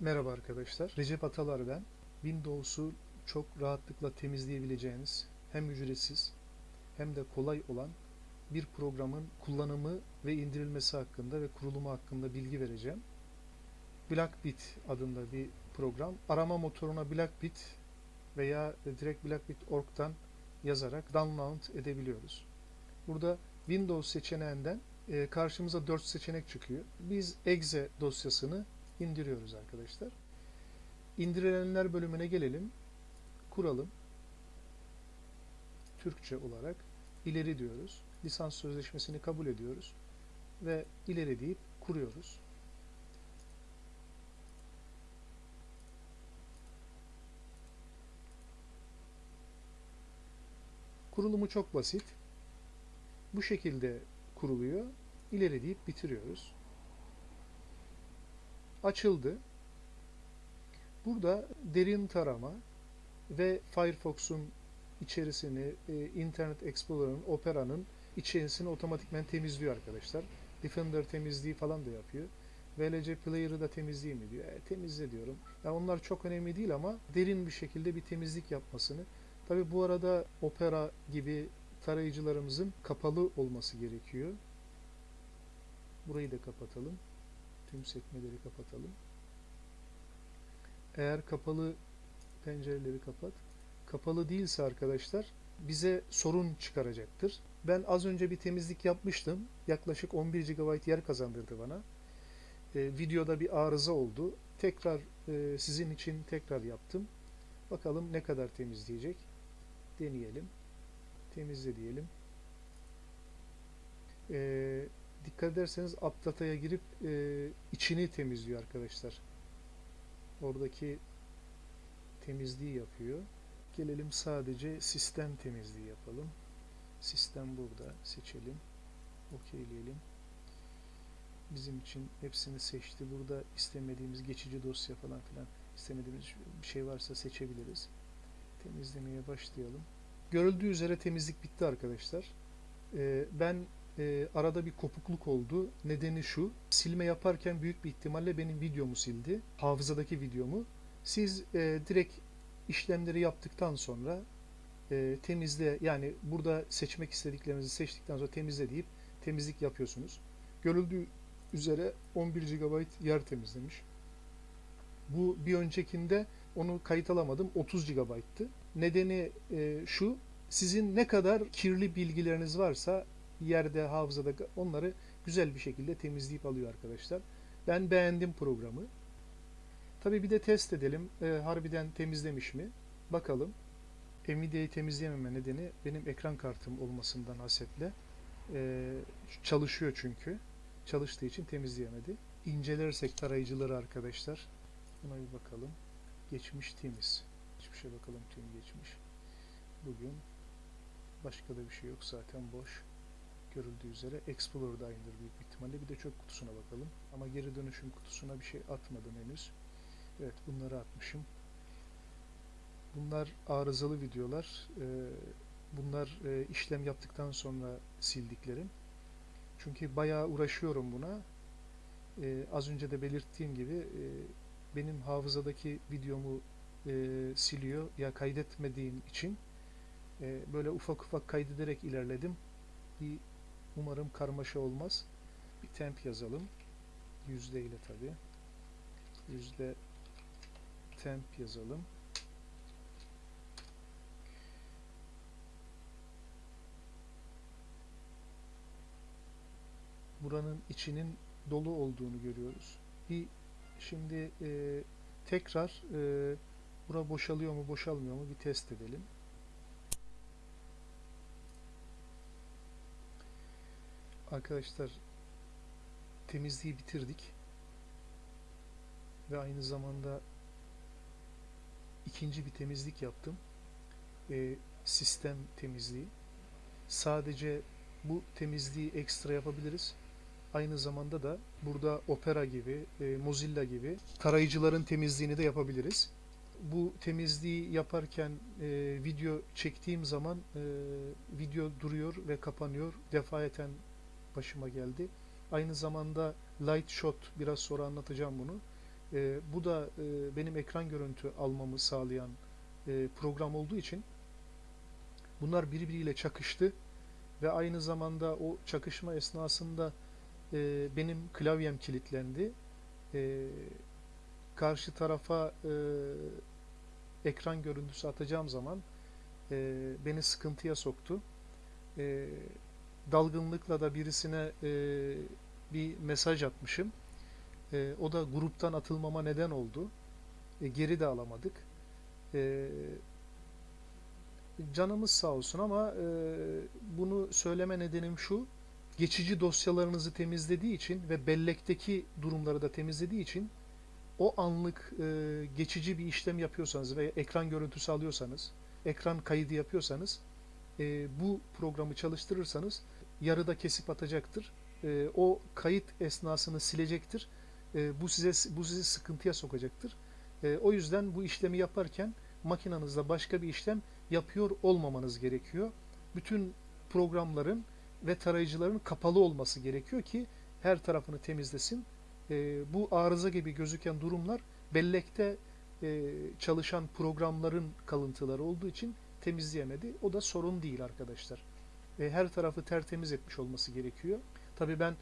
Merhaba arkadaşlar. Recep Atalar ben. Windows'u çok rahatlıkla temizleyebileceğiniz hem ücretsiz hem de kolay olan bir programın kullanımı ve indirilmesi hakkında ve kurulumu hakkında bilgi vereceğim. Blackbit adında bir program. Arama motoruna Blackbit veya direkt blackbit.org'dan yazarak download edebiliyoruz. Burada Windows seçeneğinden e, karşımıza 4 seçenek çıkıyor. Biz exe dosyasını indiriyoruz arkadaşlar. İndirilenler bölümüne gelelim. Kuralım. Türkçe olarak ileri diyoruz. Lisans sözleşmesini kabul ediyoruz ve ileri deyip kuruyoruz. Kurulumu çok basit. Bu şekilde kuruluyor. İleri deyip bitiriyoruz açıldı. Burada derin tarama ve Firefox'un içerisini, e, Internet Explorer'ın, Opera'nın içerisini otomatikmen temizliyor arkadaşlar. Defender temizliği falan da yapıyor. VLC Player'ı da temizliği mi diyor. E, temizle diyorum. Yani onlar çok önemli değil ama derin bir şekilde bir temizlik yapmasını. Tabi bu arada Opera gibi tarayıcılarımızın kapalı olması gerekiyor. Burayı da kapatalım tüm sekmeleri kapatalım. Eğer kapalı pencereleri kapat. Kapalı değilse arkadaşlar bize sorun çıkaracaktır. Ben az önce bir temizlik yapmıştım. Yaklaşık 11 GB yer kazandırdı bana. Ee, videoda bir arıza oldu. Tekrar e, sizin için tekrar yaptım. Bakalım ne kadar temizleyecek. Deneyelim. Temizle diyelim. Ee, dikkat ederseniz AppData'ya girip e, içini temizliyor arkadaşlar. Oradaki temizliği yapıyor. Gelelim sadece sistem temizliği yapalım. Sistem burada. Seçelim. Okeyleyelim. Bizim için hepsini seçti. Burada istemediğimiz geçici dosya falan filan istemediğimiz bir şey varsa seçebiliriz. Temizlemeye başlayalım. Görüldüğü üzere temizlik bitti arkadaşlar. Ee, ben e, arada bir kopukluk oldu. Nedeni şu. Silme yaparken büyük bir ihtimalle benim videomu sildi. Hafızadaki videomu. Siz e, direkt işlemleri yaptıktan sonra e, temizle yani burada seçmek istediklerinizi seçtikten sonra temizle deyip temizlik yapıyorsunuz. Görüldüğü üzere 11 GB yer temizlemiş. Bu bir öncekinde onu kayıt alamadım 30 GB'tı. Nedeni e, şu sizin ne kadar kirli bilgileriniz varsa yerde, hafızada onları güzel bir şekilde temizleyip alıyor arkadaşlar. Ben beğendim programı. Tabi bir de test edelim. E, harbiden temizlemiş mi? Bakalım. Nvidia'yı temizleyememe nedeni benim ekran kartım olmasından hasetle. E, çalışıyor çünkü. Çalıştığı için temizleyemedi. İncelersek tarayıcıları arkadaşlar. Buna bir bakalım. Geçmiş temiz. Hiçbir şey bakalım tüm geçmiş. Bugün başka da bir şey yok zaten boş görüldüğü üzere Explorer'da aynıdır büyük ihtimalle. Bir de çöp kutusuna bakalım. Ama geri dönüşüm kutusuna bir şey atmadım henüz. Evet bunları atmışım. Bunlar arızalı videolar. Ee, bunlar e, işlem yaptıktan sonra sildiklerim. Çünkü bayağı uğraşıyorum buna. Ee, az önce de belirttiğim gibi e, benim hafızadaki videomu e, siliyor ya kaydetmediğim için böyle ufak ufak kaydederek ilerledim. Bir Umarım karmaşa olmaz. Bir temp yazalım. Yüzde ile tabi. Yüzde temp yazalım. Buranın içinin dolu olduğunu görüyoruz. Bir şimdi e, tekrar e, bura boşalıyor mu boşalmıyor mu bir test edelim. Arkadaşlar temizliği bitirdik. Ve aynı zamanda ikinci bir temizlik yaptım. E, sistem temizliği. Sadece bu temizliği ekstra yapabiliriz. Aynı zamanda da burada Opera gibi, e, Mozilla gibi tarayıcıların temizliğini de yapabiliriz. Bu temizliği yaparken e, video çektiğim zaman e, video duruyor ve kapanıyor. Defayeten başıma geldi. Aynı zamanda light shot biraz sonra anlatacağım bunu. E, bu da e, benim ekran görüntü almamı sağlayan e, program olduğu için bunlar birbiriyle çakıştı ve aynı zamanda o çakışma esnasında e, benim klavyem kilitlendi. E, karşı tarafa e, ekran görüntüsü atacağım zaman e, beni sıkıntıya soktu. E, dalgınlıkla da birisine e, bir mesaj atmışım. E, o da gruptan atılmama neden oldu. E, geri de alamadık. E, canımız sağ olsun ama e, bunu söyleme nedenim şu. Geçici dosyalarınızı temizlediği için ve bellekteki durumları da temizlediği için o anlık e, geçici bir işlem yapıyorsanız veya ekran görüntüsü alıyorsanız, ekran kaydı yapıyorsanız e, bu programı çalıştırırsanız yarıda kesip atacaktır. E, o kayıt esnasını silecektir. E, bu size bu sizi sıkıntıya sokacaktır. E, o yüzden bu işlemi yaparken makinenizde başka bir işlem yapıyor olmamanız gerekiyor. Bütün programların ve tarayıcıların kapalı olması gerekiyor ki her tarafını temizlesin. E, bu arıza gibi gözüken durumlar bellekte e, çalışan programların kalıntıları olduğu için temizleyemedi. O da sorun değil arkadaşlar. E, her tarafı tertemiz etmiş olması gerekiyor. Tabii ben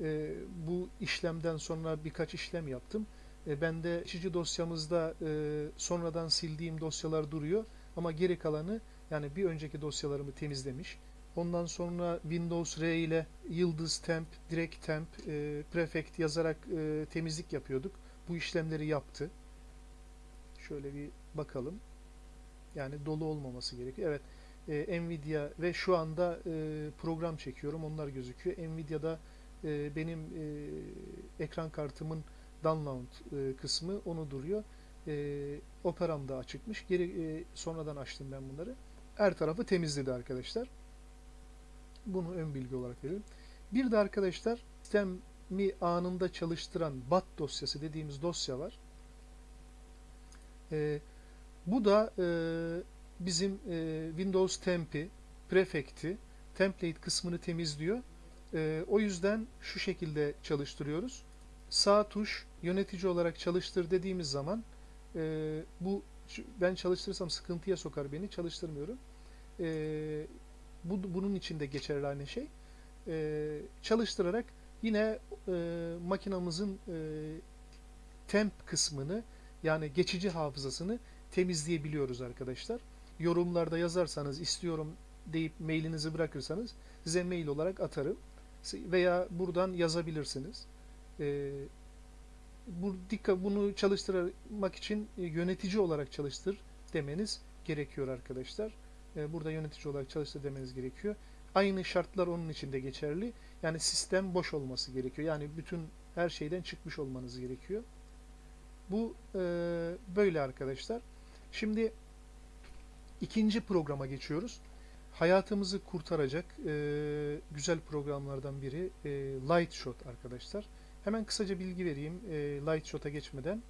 e, bu işlemden sonra birkaç işlem yaptım. E, bende geçici dosyamızda e, sonradan sildiğim dosyalar duruyor ama geri kalanı yani bir önceki dosyalarımı temizlemiş. Ondan sonra Windows R ile Yıldız Temp, Direkt Temp, e, Prefect yazarak e, temizlik yapıyorduk. Bu işlemleri yaptı. Şöyle bir bakalım. Yani dolu olmaması gerekiyor. Evet. E, Nvidia ve şu anda e, program çekiyorum. Onlar gözüküyor. Nvidia'da e, benim e, ekran kartımın download e, kısmı onu duruyor. E, Operam da açıkmış. Geri e, sonradan açtım ben bunları. Her tarafı temizledi arkadaşlar. Bunu ön bilgi olarak verelim. Bir de arkadaşlar sistemi anında çalıştıran BAT dosyası dediğimiz dosya var. E, bu da e, bizim e, Windows Temp'i, Prefect'i, template kısmını temizliyor. E, o yüzden şu şekilde çalıştırıyoruz. Sağ tuş yönetici olarak çalıştır dediğimiz zaman e, bu ben çalıştırırsam sıkıntıya sokar beni. Çalıştırmıyorum. E, bu, bunun için de geçerli aynı şey. E, çalıştırarak yine e, makinamızın e, temp kısmını yani geçici hafızasını temizleyebiliyoruz arkadaşlar. Yorumlarda yazarsanız istiyorum deyip mailinizi bırakırsanız size mail olarak atarım. Veya buradan yazabilirsiniz. E, bu dikkat bunu çalıştırmak için yönetici olarak çalıştır demeniz gerekiyor arkadaşlar. E, burada yönetici olarak çalıştır demeniz gerekiyor. Aynı şartlar onun için de geçerli. Yani sistem boş olması gerekiyor. Yani bütün her şeyden çıkmış olmanız gerekiyor. Bu e, böyle arkadaşlar. Şimdi ikinci programa geçiyoruz. Hayatımızı kurtaracak e, güzel programlardan biri e, Lightshot arkadaşlar. Hemen kısaca bilgi vereyim e, Lightshot'a geçmeden.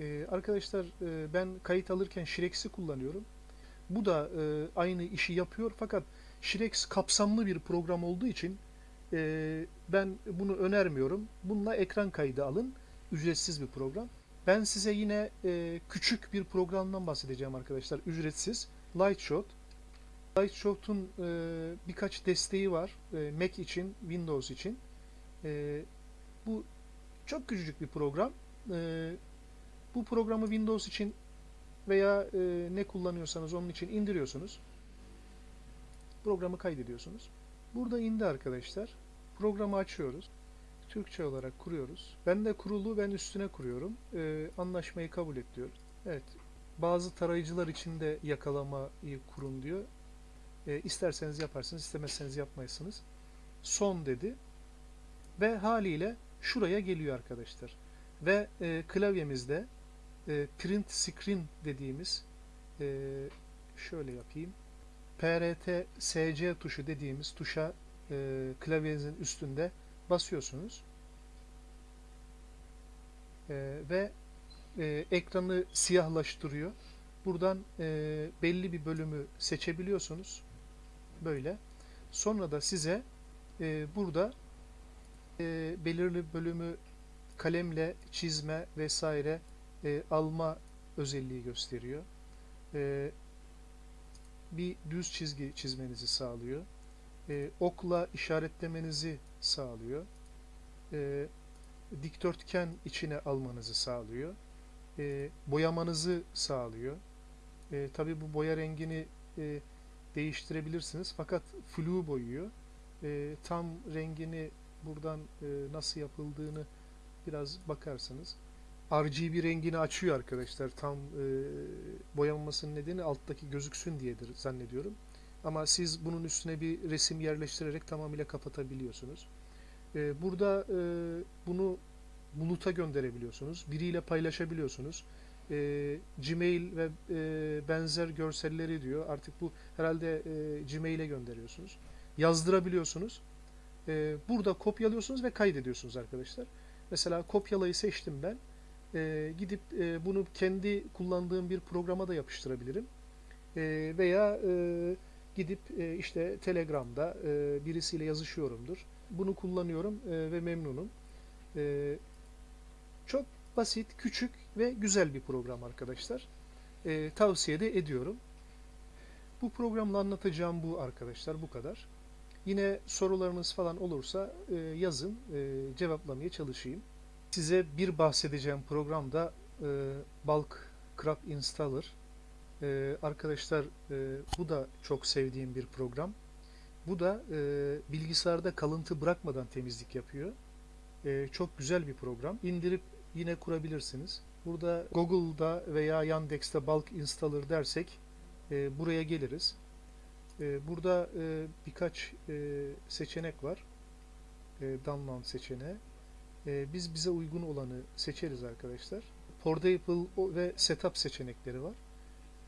E, arkadaşlar e, ben kayıt alırken Shrex'i kullanıyorum. Bu da e, aynı işi yapıyor fakat Shrex kapsamlı bir program olduğu için e, ben bunu önermiyorum. Bununla ekran kaydı alın. Ücretsiz bir program. Ben size yine e, küçük bir programdan bahsedeceğim arkadaşlar. Ücretsiz. Lightshot. Lightshot'un e, birkaç desteği var. E, Mac için, Windows için. E, bu çok küçücük bir program. E, bu programı Windows için veya e, ne kullanıyorsanız onun için indiriyorsunuz. Programı kaydediyorsunuz. Burada indi arkadaşlar. Programı açıyoruz. Türkçe olarak kuruyoruz. Ben de kurulu ben üstüne kuruyorum. E, anlaşmayı kabul et diyoruz. Evet. Bazı tarayıcılar için de yakalamayı kurun diyor. E, isterseniz yaparsınız, istemezseniz yapmayasınız. Son dedi. Ve haliyle şuraya geliyor arkadaşlar. Ve e, klavyemizde e, print screen dediğimiz e, şöyle yapayım. PRT SC tuşu dediğimiz tuşa e, klavyenizin üstünde basıyorsunuz. E, ve e, ekranı siyahlaştırıyor. Buradan e, belli bir bölümü seçebiliyorsunuz. Böyle. Sonra da size e, burada e, belirli bölümü kalemle çizme vesaire e, alma özelliği gösteriyor. E, bir düz çizgi çizmenizi sağlıyor. E, okla işaretlemenizi sağlıyor. E, dikdörtgen içine almanızı sağlıyor. E, boyamanızı sağlıyor. E, Tabi bu boya rengini e, değiştirebilirsiniz. Fakat flu boyuyor. E, tam rengini buradan e, nasıl yapıldığını biraz bakarsınız. RGB rengini açıyor arkadaşlar. Tam e, boyanmasının nedeni alttaki gözüksün diyedir zannediyorum. Ama siz bunun üstüne bir resim yerleştirerek tamamıyla kapatabiliyorsunuz. E, burada e, bunu buluta gönderebiliyorsunuz. Biriyle paylaşabiliyorsunuz. E, Gmail ve e, benzer görselleri diyor. Artık bu herhalde e, Gmail'e gönderiyorsunuz. Yazdırabiliyorsunuz. E, burada kopyalıyorsunuz ve kaydediyorsunuz arkadaşlar. Mesela kopyalayı seçtim ben. E, gidip e, bunu kendi kullandığım bir programa da yapıştırabilirim. E, veya e, gidip e, işte Telegram'da e, birisiyle yazışıyorumdur. Bunu kullanıyorum e, ve memnunum. E, çok basit, küçük ve güzel bir program arkadaşlar. E, tavsiye de ediyorum. Bu programla anlatacağım bu arkadaşlar bu kadar. Yine sorularınız falan olursa e, yazın, e, cevaplamaya çalışayım. Size bir bahsedeceğim program da e, Bulk Crop Installer. E, arkadaşlar e, bu da çok sevdiğim bir program. Bu da e, bilgisayarda kalıntı bırakmadan temizlik yapıyor. E, çok güzel bir program. İndirip yine kurabilirsiniz. Burada Google'da veya Yandex'te Bulk Installer dersek e, buraya geliriz. E, burada e, birkaç seçenek var. E, download seçeneği. Biz bize uygun olanı seçeriz arkadaşlar. Portable ve Setup seçenekleri var.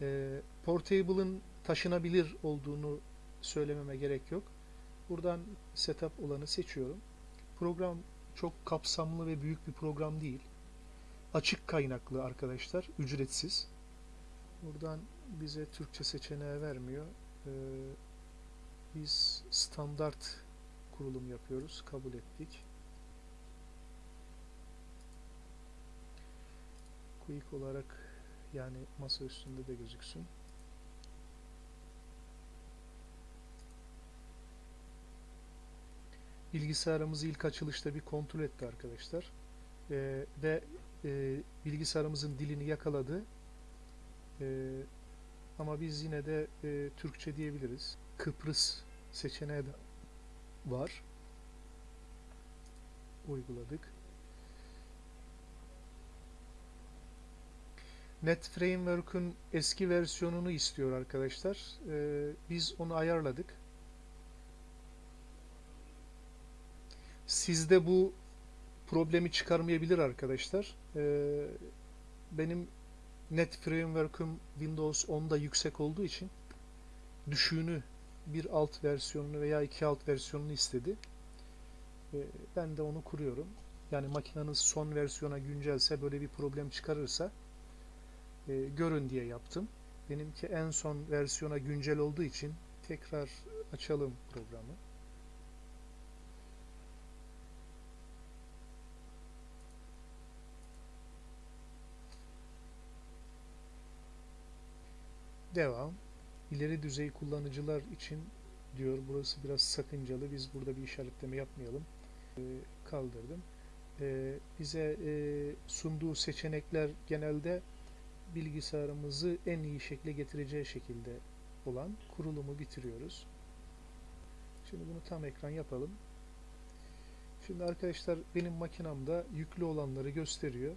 E, Portable'ın taşınabilir olduğunu söylememe gerek yok. Buradan Setup olanı seçiyorum. Program çok kapsamlı ve büyük bir program değil. Açık kaynaklı arkadaşlar, ücretsiz. Buradan bize Türkçe seçeneği vermiyor. Ee, biz standart kurulum yapıyoruz. Kabul ettik. Quick olarak yani masa üstünde de gözüksün. Bilgisayarımızı ilk açılışta bir kontrol etti arkadaşlar. Ee, ve e, bilgisayarımızın dilini yakaladı. Ee, ama biz yine de e, Türkçe diyebiliriz. Kıbrıs seçeneği de var. Uyguladık. Net Framework'ün eski versiyonunu istiyor arkadaşlar. Ee, biz onu ayarladık. Sizde bu problemi çıkarmayabilir arkadaşlar. Ee, benim Net Framework'üm Windows 10'da yüksek olduğu için düşüğünü bir alt versiyonunu veya iki alt versiyonunu istedi. Ee, ben de onu kuruyorum. Yani makineniz son versiyona güncelse böyle bir problem çıkarırsa e, görün diye yaptım. Benimki en son versiyona güncel olduğu için tekrar açalım programı. Devam. İleri düzey kullanıcılar için diyor. Burası biraz sakıncalı. Biz burada bir işaretleme yapmayalım. Ee, kaldırdım. Ee, bize e, sunduğu seçenekler genelde bilgisayarımızı en iyi şekle getireceği şekilde olan kurulumu bitiriyoruz. Şimdi bunu tam ekran yapalım. Şimdi arkadaşlar benim makinamda yüklü olanları gösteriyor.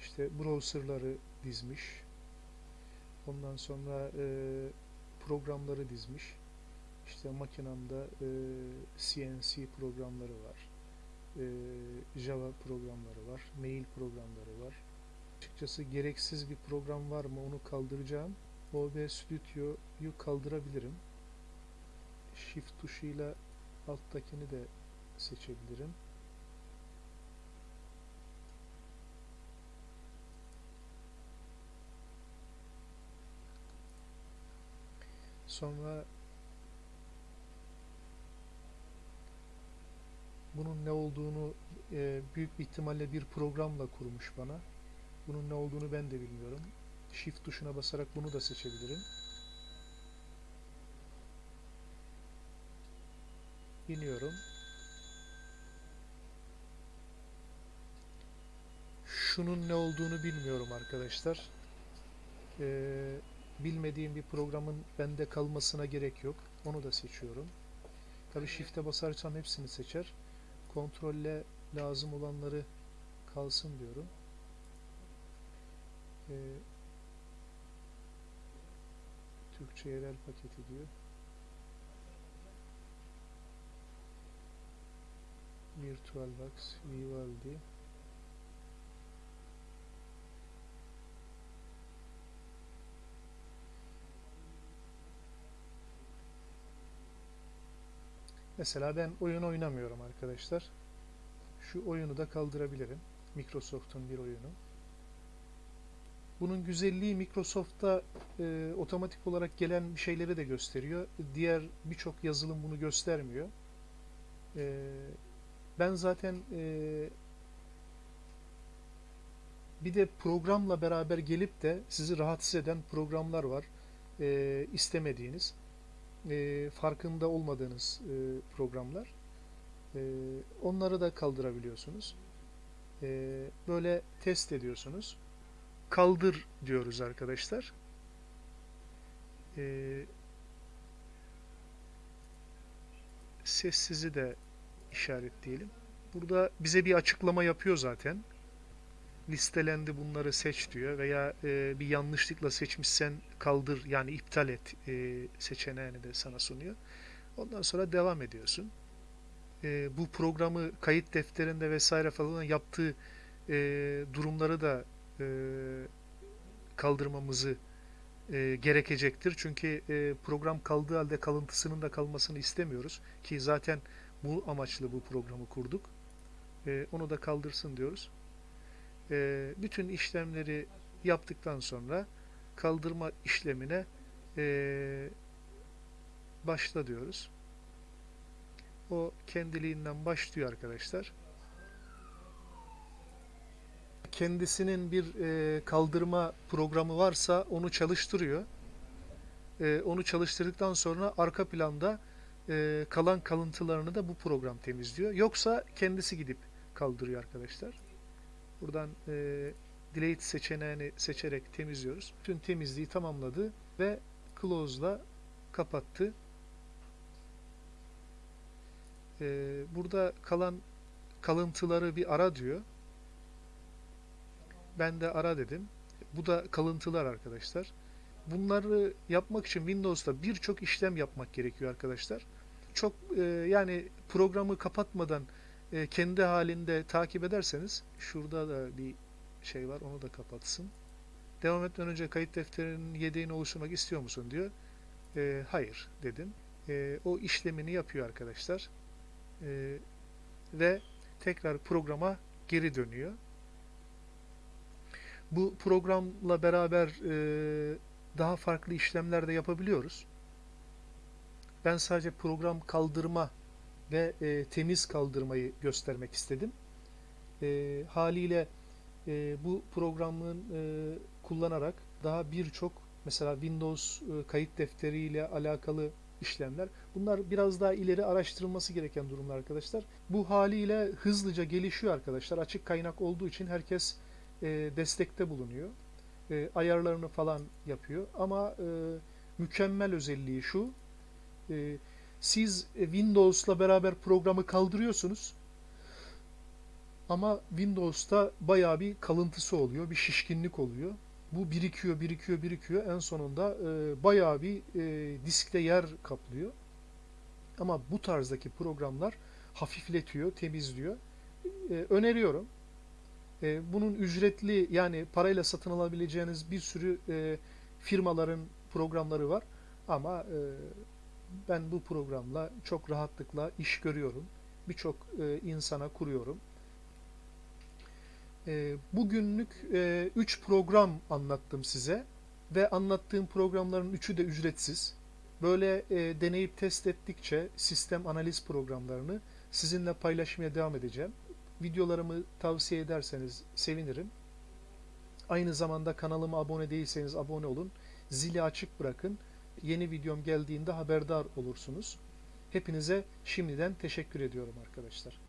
İşte browserları dizmiş. Ondan sonra e, programları dizmiş. İşte makinamda e, CNC programları var. E, Java programları var. Mail programları var. Açıkçası gereksiz bir program var mı onu kaldıracağım. OB Studio'yu kaldırabilirim. Shift tuşuyla alttakini de seçebilirim. Sonra bunun ne olduğunu e, büyük bir ihtimalle bir programla kurmuş bana. Bunun ne olduğunu ben de bilmiyorum. Shift tuşuna basarak bunu da seçebilirim. İniyorum. Şunun ne olduğunu bilmiyorum arkadaşlar. Ee, bilmediğim bir programın bende kalmasına gerek yok. Onu da seçiyorum. Tabi Shift'e basarsam hepsini seçer. Kontrolle lazım olanları kalsın diyorum. Ee, Türkçe yerel paketi diyor. VirtualBox, Vivaldi. Mesela ben oyun oynamıyorum arkadaşlar. Şu oyunu da kaldırabilirim. Microsoft'un bir oyunu. Bunun güzelliği Microsoft'ta e, otomatik olarak gelen şeyleri de gösteriyor. Diğer birçok yazılım bunu göstermiyor. E, ben zaten e, bir de programla beraber gelip de sizi rahatsız eden programlar var. E, istemediğiniz, e, farkında olmadığınız e, programlar. E, onları da kaldırabiliyorsunuz. E, böyle test ediyorsunuz kaldır diyoruz arkadaşlar. Ee, sessizi de işaretleyelim. Burada bize bir açıklama yapıyor zaten. Listelendi bunları seç diyor veya e, bir yanlışlıkla seçmişsen kaldır yani iptal et e, seçeneğini de sana sunuyor. Ondan sonra devam ediyorsun. E, bu programı kayıt defterinde vesaire falan yaptığı e, durumları da e, kaldırmamızı e, gerekecektir. Çünkü e, program kaldığı halde kalıntısının da kalmasını istemiyoruz. Ki zaten bu amaçlı bu programı kurduk. E, onu da kaldırsın diyoruz. E, bütün işlemleri yaptıktan sonra kaldırma işlemine e, başla diyoruz. O kendiliğinden başlıyor arkadaşlar kendisinin bir e, kaldırma programı varsa onu çalıştırıyor. E, onu çalıştırdıktan sonra arka planda kalan kalıntılarını da bu program temizliyor. Yoksa kendisi gidip kaldırıyor arkadaşlar. Buradan e, delete seçeneğini seçerek temizliyoruz. Tüm temizliği tamamladı ve close'la kapattı. E, burada kalan kalıntıları bir ara diyor. Ben de ara dedim. Bu da kalıntılar arkadaşlar. Bunları yapmak için Windows'ta birçok işlem yapmak gerekiyor arkadaşlar. Çok e, yani programı kapatmadan e, kendi halinde takip ederseniz şurada da bir şey var onu da kapatsın. Devam etmeden önce kayıt defterinin yedeğini oluşturmak istiyor musun diyor. E, hayır dedim. E, o işlemini yapıyor arkadaşlar. E, ve tekrar programa geri dönüyor. Bu programla beraber e, daha farklı işlemler de yapabiliyoruz. Ben sadece program kaldırma ve e, temiz kaldırmayı göstermek istedim. E, haliyle e, bu programın e, kullanarak daha birçok mesela Windows e, kayıt defteriyle alakalı işlemler. Bunlar biraz daha ileri araştırılması gereken durumlar arkadaşlar. Bu haliyle hızlıca gelişiyor arkadaşlar. Açık kaynak olduğu için herkes e, destekte bulunuyor. E, ayarlarını falan yapıyor. Ama e, mükemmel özelliği şu. E, siz Windows'la beraber programı kaldırıyorsunuz. Ama Windows'ta bayağı bir kalıntısı oluyor, bir şişkinlik oluyor. Bu birikiyor, birikiyor, birikiyor. En sonunda e, bayağı bir e, diskte yer kaplıyor. Ama bu tarzdaki programlar hafifletiyor, temizliyor. E, öneriyorum. E, bunun ücretli yani parayla satın alabileceğiniz bir sürü e, firmaların programları var. Ama e, ben bu programla çok rahatlıkla iş görüyorum. Birçok e, insana kuruyorum. E, bugünlük 3 e, program anlattım size ve anlattığım programların üçü de ücretsiz. Böyle e, deneyip test ettikçe sistem analiz programlarını sizinle paylaşmaya devam edeceğim. Videolarımı tavsiye ederseniz sevinirim. Aynı zamanda kanalıma abone değilseniz abone olun. Zili açık bırakın. Yeni videom geldiğinde haberdar olursunuz. Hepinize şimdiden teşekkür ediyorum arkadaşlar.